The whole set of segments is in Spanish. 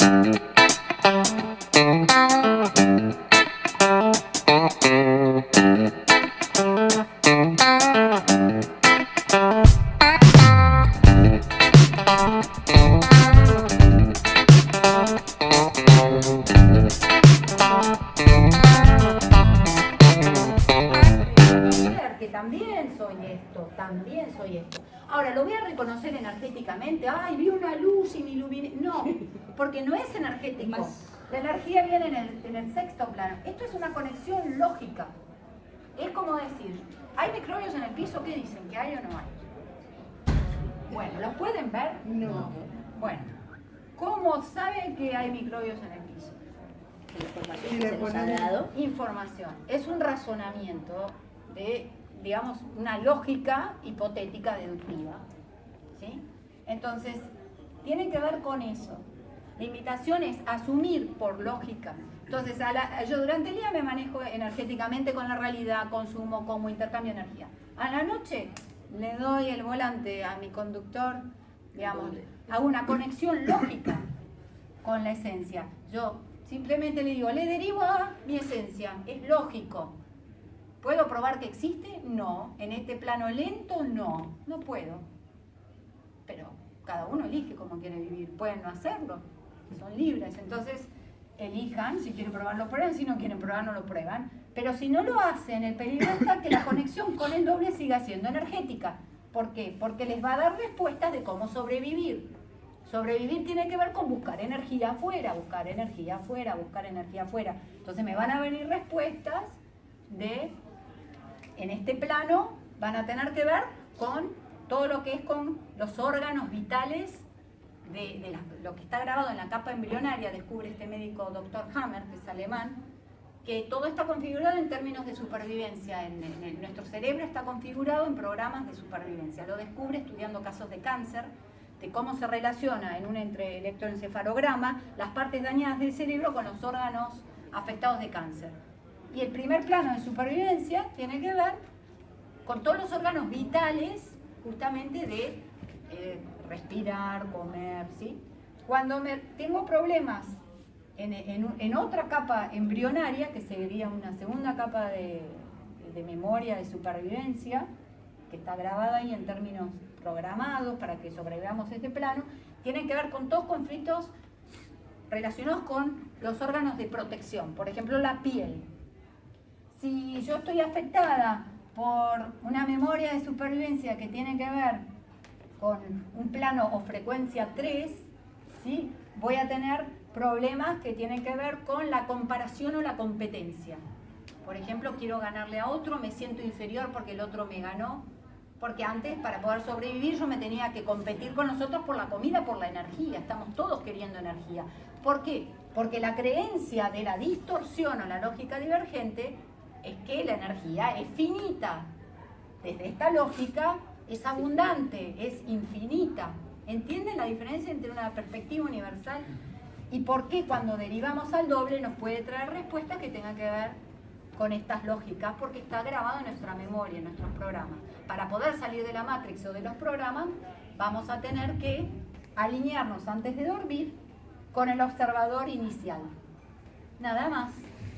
que Bueno, ¿los pueden ver? No. Bueno, ¿cómo saben que hay microbios en el piso? Y le ponemos- Información. Es un razonamiento de, digamos, una lógica hipotética deductiva. ¿Sí? Entonces, tiene que ver con eso. La invitación es asumir por lógica. Entonces, a la- yo durante el día me manejo energéticamente con la realidad, consumo, como intercambio de energía. A la noche le doy el volante a mi conductor, digamos, hago una conexión lógica con la esencia. Yo simplemente le digo, le derivo a mi esencia, es lógico. ¿Puedo probar que existe? No. ¿En este plano lento? No. No puedo. Pero cada uno elige cómo quiere vivir. Pueden no hacerlo. Son libres. Entonces, elijan. Si quieren probar, lo prueban. Si no quieren probar, no lo prueban. Pero si no lo hacen, el peligro está que la conexión con el doble siga siendo energética. ¿Por qué? Porque les va a dar respuestas de cómo sobrevivir. Sobrevivir tiene que ver con buscar energía afuera, buscar energía afuera, buscar energía afuera. Entonces me van a venir respuestas de, en este plano, van a tener que ver con todo lo que es con los órganos vitales de, la- lo que está grabado en la capa embrionaria, descubre este médico doctor Hammer, que es alemán, que todo está configurado en términos de supervivencia. En, nuestro cerebro está configurado en programas de supervivencia. Lo descubre estudiando casos de cáncer, de cómo se relaciona en un entre electroencefalograma las partes dañadas del cerebro con los órganos afectados de cáncer. Y el primer plano de supervivencia tiene que ver con todos los órganos vitales justamente de eh, respirar, comer, ¿sí? Cuando me, tengo problemas en, otra capa embrionaria, que sería una segunda capa de, memoria de supervivencia, que está grabada ahí en términos programados para que sobrevivamos este plano, tienen que ver con todos conflictos relacionados con los órganos de protección, por ejemplo la piel. Si yo estoy afectada por una memoria de supervivencia que tiene que ver con un plano o frecuencia 3, ¿sí? voy a tener problemas que tienen que ver con la comparación o la competencia. Por ejemplo, quiero ganarle a otro, me siento inferior porque el otro me ganó, porque antes para poder sobrevivir yo me tenía que competir con los otros por la comida, por la energía, estamos todos queriendo energía. ¿Por qué? Porque la creencia de la distorsión o la lógica divergente es que la energía es finita. Desde esta lógica es abundante, es infinita. ¿Entienden la diferencia entre una perspectiva universal y por qué cuando derivamos al doble nos puede traer respuestas que tengan que ver con estas lógicas? Porque está grabado en nuestra memoria, en nuestros programas. Para poder salir de la matrix o de los programas, vamos a tener que alinearnos antes de dormir con el observador inicial. Nada más.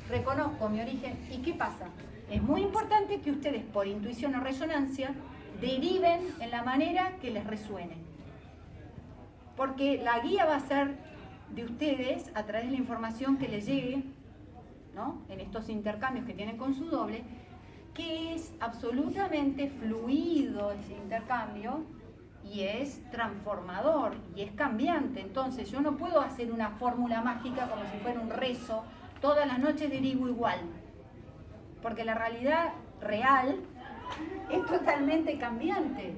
Reconozco mi origen. ¿Y qué pasa? Es muy importante que ustedes, por intuición o resonancia, deriven en la manera que les resuene. Porque la guía va a ser de ustedes a través de la información que les llegue, ¿no? En estos intercambios que tienen con su doble, que es absolutamente fluido ese intercambio y es transformador y es cambiante. Entonces yo no puedo hacer una fórmula mágica como si fuera un rezo, todas las noches derivo igual, porque la realidad real es totalmente cambiante.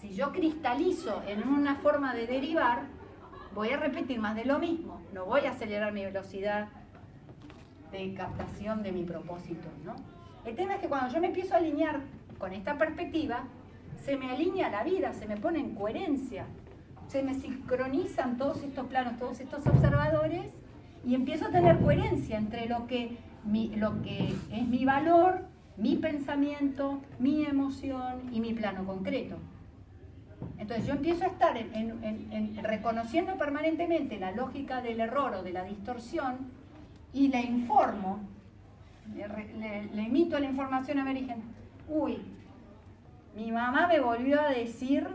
Si yo cristalizo en una forma de derivar, voy a repetir más de lo mismo, no voy a acelerar mi velocidad de captación de mi propósito, ¿no? El tema es que cuando yo me empiezo a alinear con esta perspectiva, se me alinea la vida, se me pone en coherencia, se me sincronizan todos estos planos, todos estos observadores y empiezo a tener coherencia entre lo que, mi- lo que es mi valor, mi pensamiento, mi emoción y mi plano concreto. Entonces yo empiezo a estar en, reconociendo permanentemente la lógica del error o de la distorsión y le informo, le, le, emito la información a mi origen. Uy, mi mamá me volvió a decir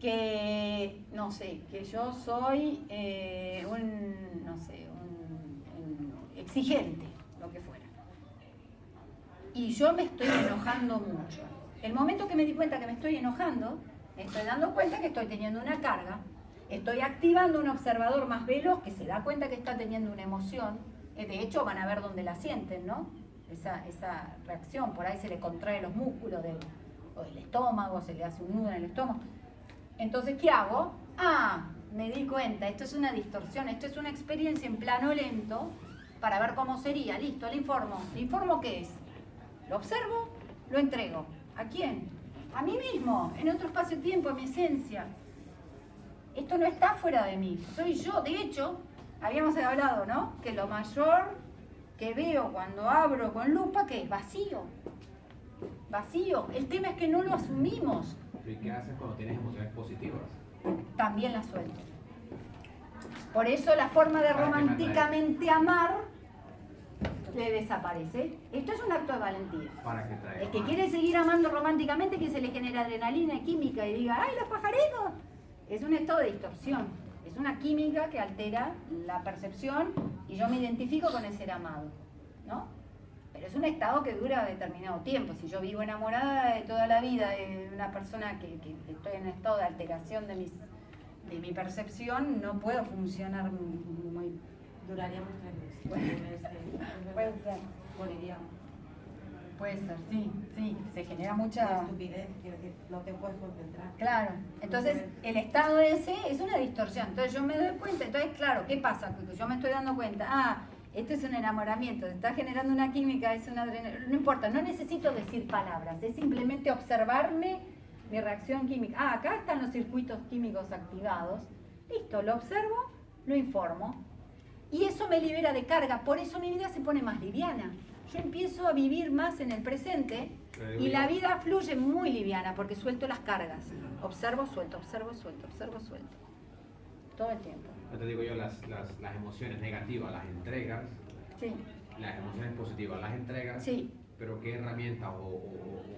que, no sé, que yo soy eh, un, no sé, un, exigente, lo que fuera. Y yo me estoy enojando mucho. El momento que me di cuenta que me estoy enojando, me estoy dando cuenta que estoy teniendo una carga, estoy activando un observador más veloz que se da cuenta que está teniendo una emoción, eh, de hecho van a ver dónde la sienten, ¿no? Esa, reacción, por ahí se le contrae los músculos o del estómago, se le hace un nudo en el estómago. Entonces, ¿qué hago? Ah, me di cuenta, esto es una distorsión, esto es una experiencia en plano lento para ver cómo sería. Listo, le informo. ¿Le informo qué es? Lo observo, lo entrego. ¿A quién? A mí mismo, en otro espacio-tiempo, a mi esencia. Esto no está fuera de mí, soy yo. De hecho, habíamos hablado, ¿no? Que lo mayor que veo cuando abro con lupa, que es vacío. Vacío. El tema es que no lo asumimos. ¿Y qué haces cuando tienes emociones positivas? También las suelto. Por eso la forma de románticamente amar le desaparece. Esto es un acto de valentía. ¿Para El que quiere seguir amando románticamente, que se le genera adrenalina y química y diga, ¡ay, los pajaritos! Es un estado de distorsión. Es una química que altera la percepción y yo me identifico con el ser amado. ¿No? Pero es un estado que dura determinado tiempo. Si yo vivo enamorada de toda la vida de una persona que, estoy en estado de alteración de, mis, de mi percepción, no puedo funcionar muy... Duraríamos tres meses. Puede ser. Puede ser, sí, sí, se genera mucha... estupidez, quiero decir, no te puedes concentrar. Claro, entonces el estado ese es una distorsión, entonces yo me doy cuenta, entonces claro, ¿qué pasa? Yo me estoy dando cuenta, ah, esto es un enamoramiento, está generando una química, es una adrenalina, no importa, no necesito decir palabras, es simplemente observarme mi reacción química. Ah, acá están los circuitos químicos activados, listo, lo observo, lo informo. Y eso me libera de carga, por eso mi vida se pone más liviana. Yo empiezo a vivir más en el presente y la vida fluye muy liviana porque suelto las cargas. Observo, suelto, observo, suelto, observo, suelto. Todo el tiempo no te digo yo, las, las, las, emociones negativas las entregas, sí. las emociones positivas las entregas, sí. pero qué herramientas o,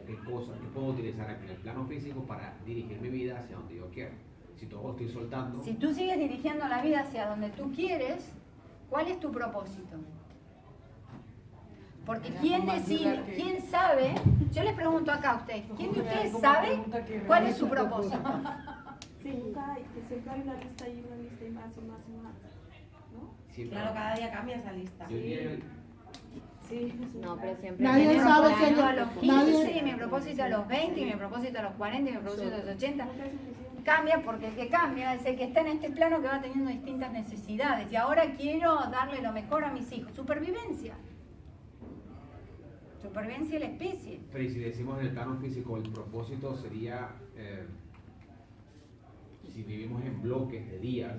qué cosas que puedo utilizar en el plano físico para dirigir mi vida hacia donde yo quiero. Si todo estoy soltando. Si tú sigues dirigiendo la vida hacia donde tú quieres, ¿cuál es tu propósito? Porque quién decide, quién sabe, yo les pregunto acá a ustedes, ¿quién de ustedes sabe cuál es su propósito? Sí. Que siempre hay una lista y una lista y más y más y más. ¿No? claro, cada día cambia esa lista. Sí. Sí, no, pero siempre. Nadie sabe que yo a los 15, y mi propósito a los 20, y mi propósito a los 40, y mi propósito a los 80. Cambia porque el que cambia es el que está en este plano que va teniendo distintas necesidades. Y ahora quiero darle lo mejor a mis hijos. Supervivencia. Supervivencia de la especie. Pero y si decimos en el plano físico, el propósito sería. Eh, si vivimos en bloques de días,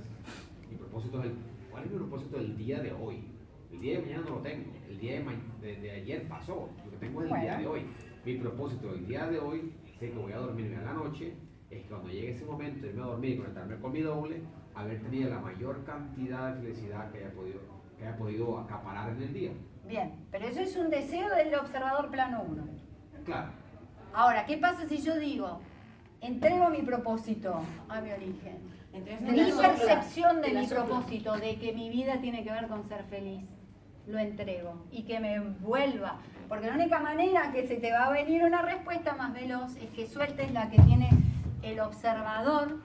mi propósito es ¿cuál es mi propósito del día de hoy? El día de mañana no lo tengo, el día de, ayer pasó, lo que tengo es el día de hoy. Mi propósito del día de hoy, sé que voy a dormirme a la noche, es que cuando llegue ese momento, irme a dormir y conectarme con mi doble, haber tenido la mayor cantidad de felicidad que haya podido, que haya podido acaparar en el día. Bien, pero eso es un deseo del observador plano 1. Claro. Ahora, ¿qué pasa si yo digo, entrego mi propósito a mi origen. mi percepción de mi propósito, de que mi vida tiene que ver con ser feliz, lo entrego y que me vuelva. Porque la única manera que se te va a venir una respuesta más veloz es que sueltes la que tiene el observador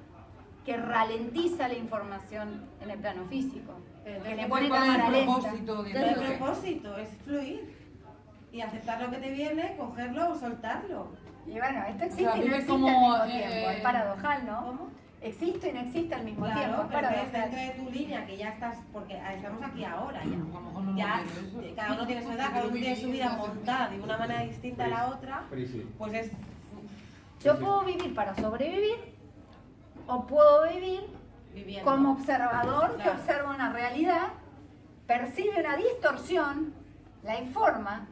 que ralentiza la información en el plano físico. que le pone cámara lenta. El propósito es fluir y aceptar lo que te viene, cogerlo o soltarlo. Y bueno, esto existe y no existe al mismo tiempo, es paradojal, ¿no? ¿Cómo? Existe y no existe al mismo tiempo. Pero es dentro de tu línea, que ya estás, porque estamos aquí ahora ya. ya cada uno tiene su edad, cada uno tiene su vida montada de una manera distinta a la otra. Pues es. Yo puedo vivir para sobrevivir o puedo vivir como observador que observa una realidad, percibe una distorsión, la informa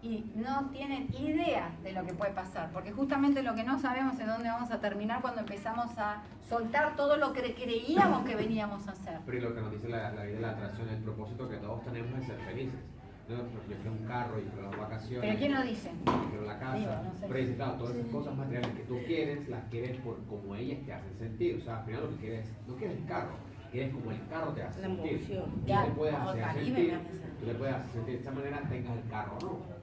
y no tienen idea de lo que puede pasar, porque justamente lo que no sabemos es dónde vamos a terminar cuando empezamos a soltar todo lo que creíamos que veníamos a hacer. Pero lo que nos dice la, la vida de la atracción, el propósito que todos tenemos es ser felices. ¿No? Yo quiero un carro, yo quiero las vacaciones. ¿Pero quién lo dice? Yo quiero la casa. Digo, no sé. Pero claro, todas esas cosas materiales que tú quieres, las quieres por como ellas te hacen sentir. O sea, al final lo que quieres, no quieres el carro, quieres como el carro te hace La sentir. emoción. Tú Ya, te puedes hacer sentir, tú le puedes hacer sentir de esta manera tengas el carro o no.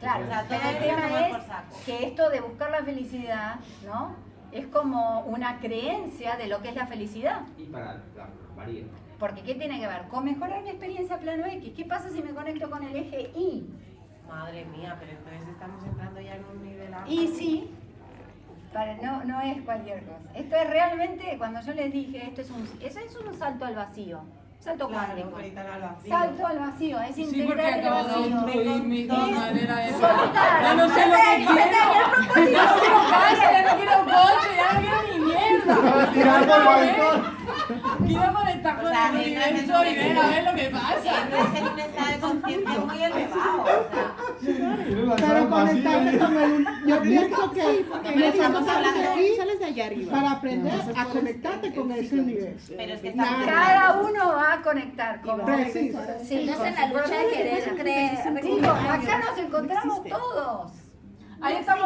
Claro, O sea, todo el tema es que esto de buscar la felicidad, ¿no? Es como una creencia de lo que es la felicidad. Y para la varía. Porque ¿qué tiene que ver? Con mejorar mi experiencia plano X. ¿Qué pasa si me conecto con el eje Y? Madre mía, pero entonces estamos entrando ya en un nivel alto. Y sí, para- no, no es cualquier cosa. Esto es realmente, cuando yo les dije, esto es un, eso es un salto al vacío. Salto Claro, cuántico. Salto al vacío, es Sí, porque integrar el acabo de vacío. mi mi manera de Soltar. Ya no sé lo que quiero. Ya no quiero casa, ya no quiero coche, ya no quiero ni mierda. Tirar por el balcón. Conectar con el universo un- y ver a ver lo que Si pasa. entras en un estado de conciencia muy elevado, o sea, Tiene la Pero sala conectarte vacía. con el... Yo pienso que porque no estamos hablando aquí sales de allá arriba. para aprender a conectarte con ese universo. pero es que Nada. estamos Cada uno va a conectar con Preciso. Sí, Estás en la lucha de querer creer. Digo, acá nos encontramos todos. Ahí estamos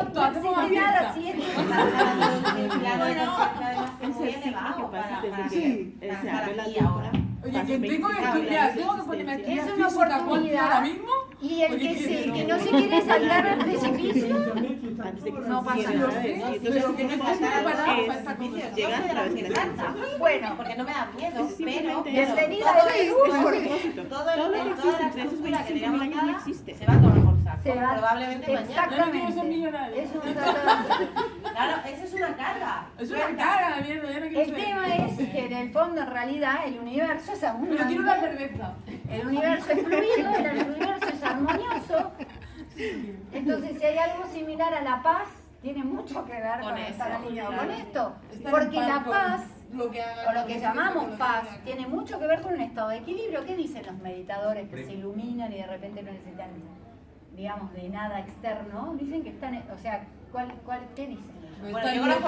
Es el ciclo que pasa desde que eh, se abre la ahora. Oye, que tengo que estudiar, tengo que ponerme a estudiar ahora mismo. Y el que, se, que no se quiere saltar al precipicio, No pasa nada. Pero que no estoy para esta a través de la bueno, Porque no me da miedo, pero bienvenida todo el- propósito. todo el Todo lo que toda existe la entre esos estructura que 25.000 tenía años no montada existe. se va a. se va Probablemente mañana. No Exactamente. no Claro, eso es una carga. Es una cara de mierda, yo no quiero El tema es que en el fondo, en realidad, el universo es Pero quiero una abundante. cerveza. El universo es fluido, el universo es armonioso. Entonces, si hay algo similar a la paz, tiene mucho que ver con, Con estar alineado con esto. Porque la paz, lo que haga, o lo que llamamos lo paz, que tiene mucho que ver con un estado de equilibrio. ¿Qué dicen los meditadores que se iluminan y de repente no necesitan, digamos, de nada externo? Dicen que están, o sea, ¿cuál, cuál, ¿qué dicen? Bueno, Está yo conozco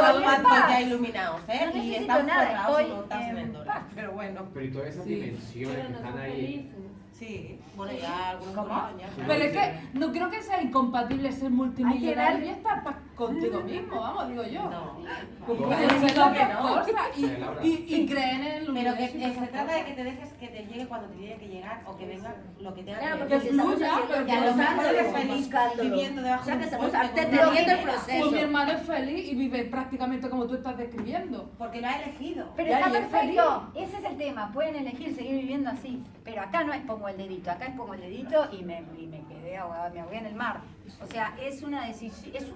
paz. ya iluminados, ¿eh? No y están nada, estoy paz. Pero bueno, Pero y todas esas Sí. dimensiones que están ahí. sí. Bueno, ya algunos ¿Cómo? Pero es que no creo que sea incompatible ser multimillonario y estar contigo mismo, vamos, digo yo. No. No. No, no. cosas y, y, y creen en el Pero que se trata de que te dejes que te llegue cuando te tiene que llegar o que venga lo que tenga Claro, que fluya, pero que a lo mejor eres feliz viviendo debajo O sea, de que un estamos una el proceso. Pues mi hermano es feliz y vive prácticamente como tú estás describiendo. Porque lo ha elegido. Pero está perfecto, ese es el tema, pueden elegir seguir viviendo así, pero acá no es pongo el dedito, acá es pongo el dedito y me, y me quedé ahogada, me ahogué en el mar. O sea, es una, es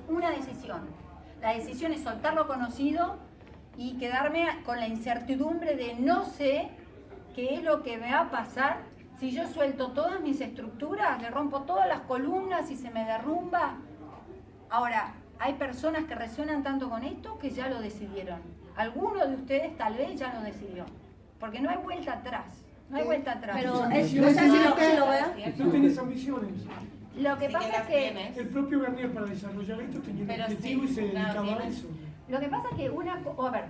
una decisión. La decisión es soltar lo conocido y quedarme con la incertidumbre de no sé qué es lo que me va a pasar si yo suelto todas mis estructuras, le rompo todas las columnas y se me derrumba. Ahora, hay personas que resuenan tanto con esto que ya lo decidieron. Alguno de ustedes tal vez ya lo decidió. Porque no hay vuelta atrás. No hay vuelta atrás. Pero es, Yo o sea, si decía lo, que- si lo veo, Tú tienes ambiciones. lo que Sí pasa que es que tienes. El propio Bernier para desarrollar esto tenía un objetivo sí, y se claro, dedicaba a tienes- eso. Lo que pasa es que una a ver,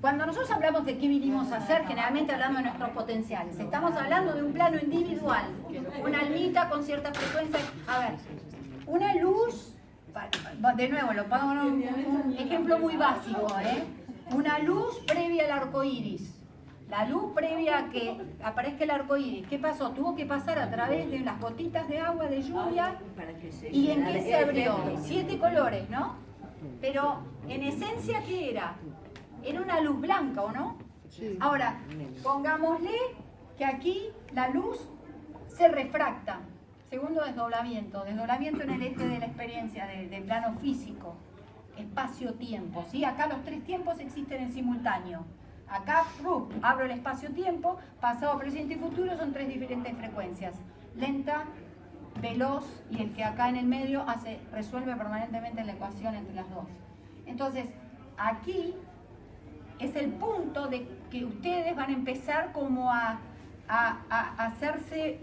cuando nosotros hablamos de qué vinimos a hacer, generalmente hablando de nuestros potenciales. Estamos hablando de un plano individual, una almita con cierta frecuencia. A ver, una luz, de nuevo, lo pongo en un, ejemplo muy básico, ¿eh? Una luz previa al arco iris. La luz previa a que aparezca el arco iris. ¿Qué pasó? Tuvo que pasar a través de las gotitas de agua, de lluvia. ¿Y en qué se abrió? Siete colores, ¿no? Pero en esencia, ¿qué era? Era una luz blanca, ¿o no? Sí. Ahora, pongámosle que aquí la luz se refracta. Segundo desdoblamiento, desdoblamiento en el eje de la experiencia, de- plano físico, espacio-tiempo. ¿sí? Acá los tres tiempos existen en simultáneo. Acá, abro el espacio-tiempo, pasado, presente y futuro son tres diferentes frecuencias. Lenta, veloz y el que acá en el medio hace, resuelve permanentemente la ecuación entre las dos. Entonces, aquí es el punto de que ustedes van a empezar como a, a- a hacerse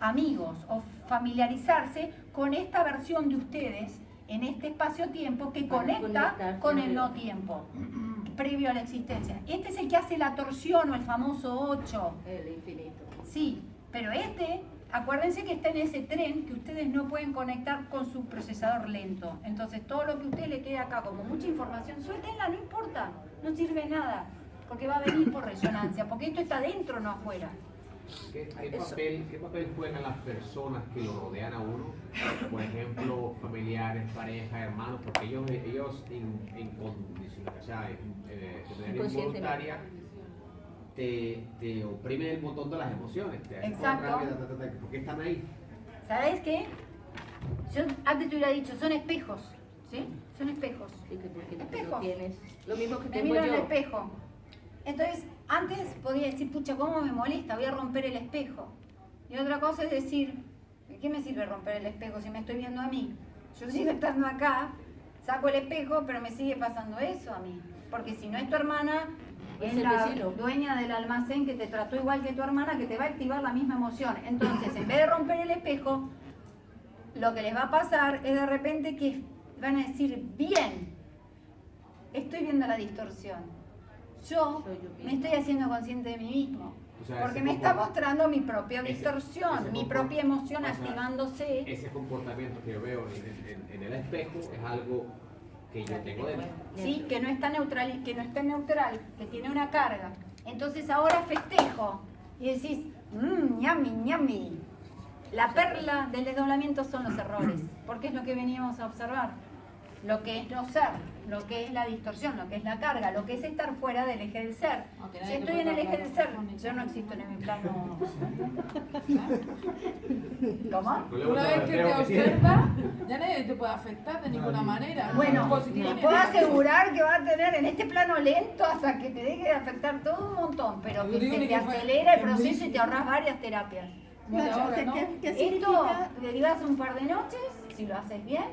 amigos o familiarizarse con esta versión de ustedes en este espacio-tiempo que Para conecta con el no tiempo, previo a la existencia. Este es el que hace la torsión o el famoso 8. El infinito. Sí, pero este, acuérdense que está en ese tren que ustedes no pueden conectar con su procesador lento. Entonces todo lo que a usted le quede acá como mucha información, suéltenla, no importa, no sirve nada, porque va a venir por resonancia, porque esto está dentro, no afuera. ¿Qué, qué papel, ¿Qué papel juegan las personas que lo rodean a uno? Por ejemplo, familiares, pareja, hermanos, porque ellos, ellos en, en condición, o sea, en, eh, te, te oprimen el botón de las emociones. Te Exacto. rabia, ta, ta, ta, ta, ¿Por qué están ahí? ¿Sabes qué? Yo antes te hubiera dicho, son espejos, ¿sí? Son espejos. Sí, que porque no- Espejos. no tienes. Lo mismo que Me tengo miro en el yo. espejo. Entonces, antes podía decir, pucha, ¿cómo me molesta? Voy a romper el espejo. Y otra cosa es decir, ¿de qué me sirve romper el espejo si me estoy viendo a mí? Yo sigo estando acá, saco el espejo, pero me sigue pasando eso a mí. Porque si no es tu hermana, es la vecino. dueña del almacén que te trató igual que tu hermana, que te va a activar la misma emoción. Entonces, en vez de romper el espejo, lo que les va a pasar es de repente que van a decir, bien, estoy viendo la distorsión. Yo me estoy haciendo consciente de mí mismo. O sea, Porque me está mostrando mi propia distorsión, ese mi propia emoción o sea, activándose. Ese comportamiento que yo veo en, en- en el espejo es algo que yo tengo dentro. ¿sí? que no está neutral, que no está neutral, que tiene una carga. Entonces ahora festejo y decís, mmm, ñami, ñami. La perla del desdoblamiento son los errores, porque es lo que veníamos a observar. Lo que es no ser, lo que es la distorsión, lo que es la carga, lo que es estar fuera del eje del ser. Si estoy en el eje del ser, yo no existo en mi plano. ¿Cómo? Una vez que te observa, ya nadie te puede afectar de ninguna manera. Bueno, puedo asegurar que va a tener en este plano lento hasta que te deje de afectar todo un montón, pero que se te acelera el proceso y te ahorras varias terapias. Muy de ahora, ¿Qué, ¿no? qué- qué Esto derivas un par de noches, si lo haces bien,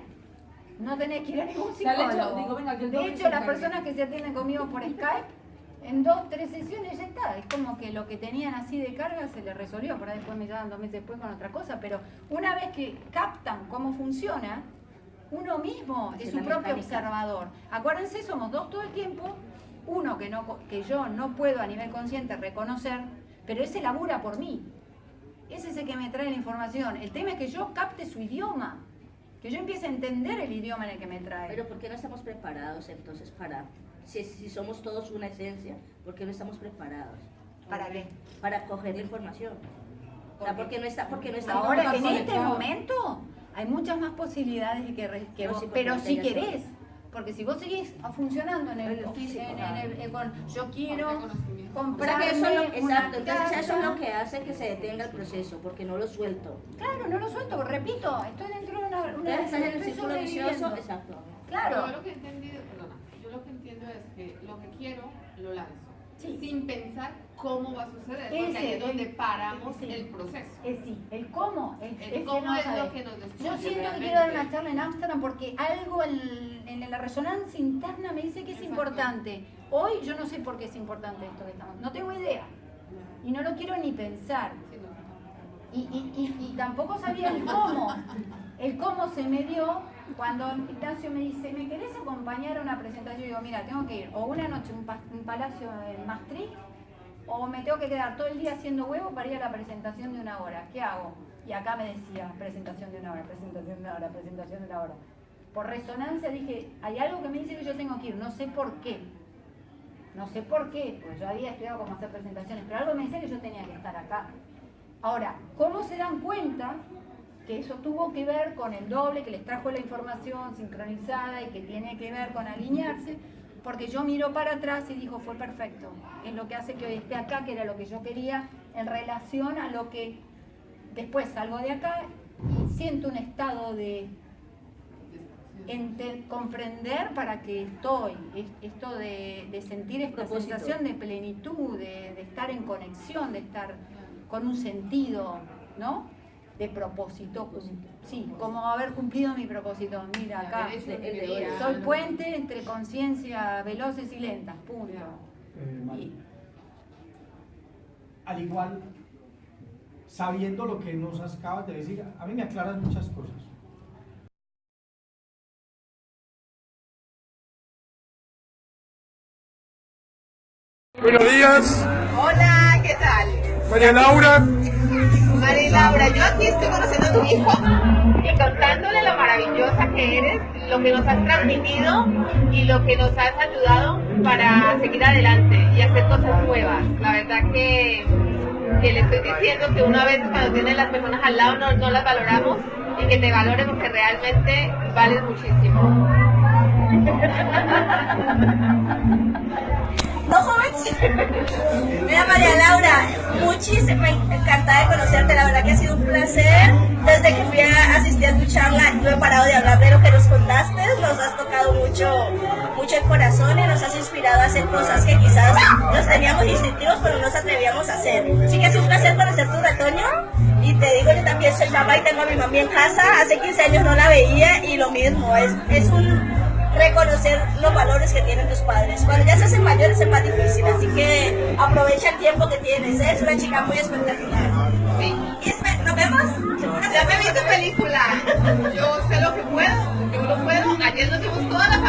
no tenés que ir a ningún hecho- psicólogo. digo, venga, que de hecho, las personas que se atienden conmigo por Skype, en dos, tres sesiones ya está. Es como que lo que tenían así de carga se les resolvió. Por ahí después me llaman dos meses después con otra cosa. Pero una vez que captan cómo funciona, uno mismo es Es su propio mecánica. observador. Acuérdense, somos dos todo el tiempo. Uno que, no, que yo no puedo a nivel consciente reconocer, pero ese labura por mí. Ese es el que me trae la información. El tema es que yo capte su idioma. Que yo empiece a entender el idioma en el que me trae. Pero ¿por qué no estamos preparados entonces para, si, si somos todos una esencia, ¿por qué no estamos preparados ¿Para qué? para coger la información? O sea, ¿Por porque no está, porque no estamos Ahora, en este momento, hay muchas más posibilidades de que, que No, vos, sí, porque pero si querés. Porque si vos seguís funcionando en el, En el físico, en claro. el- eh, con, yo quiero O sea eso exacto, entonces eso es lo que hace que se detenga el proceso, porque no lo suelto. Claro, no lo suelto, repito, estoy dentro en el estoy círculo vicioso, exacto. Claro. Yo lo que he entendido, perdona, yo lo que entiendo es que lo que quiero lo lanzo. Sí. Sin pensar cómo va a suceder, porque Ese, ahí es donde el- paramos sí. el proceso. Es sí, el cómo es, El es cómo no es lo que nos destruye Yo siento que quiero dar una charla en Ámsterdam porque algo en, en la resonancia interna me dice que es Exacto. importante. Hoy yo no sé por qué es importante esto que estamos. No tengo idea. Y no lo quiero ni pensar. Sí, no. Y, y, y, y tampoco sabía el cómo. El cómo se me dio cuando Ignacio me dice, ¿me querés acompañar a una presentación? Y digo, mira, tengo que ir o una noche a un palacio en Maastricht o me tengo que quedar todo el día haciendo huevo para ir a la presentación de una hora. ¿Qué hago? Y acá me decía, presentación de una hora, presentación de una hora, presentación de una hora. Por resonancia dije, hay algo que me dice que yo tengo que ir, no sé por qué. No sé por qué, pues yo había estudiado cómo hacer presentaciones, pero algo me decía que yo tenía que estar acá. Ahora, ¿cómo se dan cuenta que eso tuvo que ver con el doble que les trajo la información sincronizada y que tiene que ver con alinearse? Porque yo miro para atrás y digo, fue perfecto. Es lo que hace que hoy esté acá, que era lo que yo quería en relación a lo que después salgo de acá y siento un estado de ente- comprender para que estoy, es- esto de, de sentir esta Propósito. sensación de plenitud, de, de estar en conexión, de estar con un sentido, ¿no? De propósito. Sí, como haber cumplido mi propósito. Mira, acá soy puente entre conciencia veloces y lentas, punto. Eh, al igual, sabiendo lo que nos acabas de decir, a mí me aclaras muchas cosas. Buenos días. Hola, ¿qué tal? María Laura. María Laura, yo aquí estoy conociendo a tu hijo y contándole lo maravillosa que eres, lo que nos has transmitido y lo que nos has ayudado para seguir adelante y hacer cosas nuevas. La verdad que, que le estoy diciendo que una vez cuando tienes las personas al lado no, las valoramos y que te valoren porque realmente vales muchísimo. No, jóvenes. Mira, María Laura, muchísimo encantada de conocerte. La verdad que ha sido un placer. Desde que fui a asistir a tu charla, no he parado de hablar de lo que nos contaste. Nos has tocado mucho, mucho el corazón y nos has inspirado a hacer cosas que quizás nos teníamos instintivos, pero no nos atrevíamos a hacer. Sí que es un placer conocer tu retoño. Y te digo, yo también soy mamá y tengo a mi mami en casa. Hace 15 años no la veía y lo mismo. Es, es un reconocer los valores que tienen tus padres. Cuando ya se hacen mayores es más difícil, así que aprovecha el tiempo que tienes. Es una chica muy espectacular. Sí. Y ¿Nos vemos? Ya me vi tu película. Yo sé lo que puedo, yo lo puedo. Ayer nos dimos toda la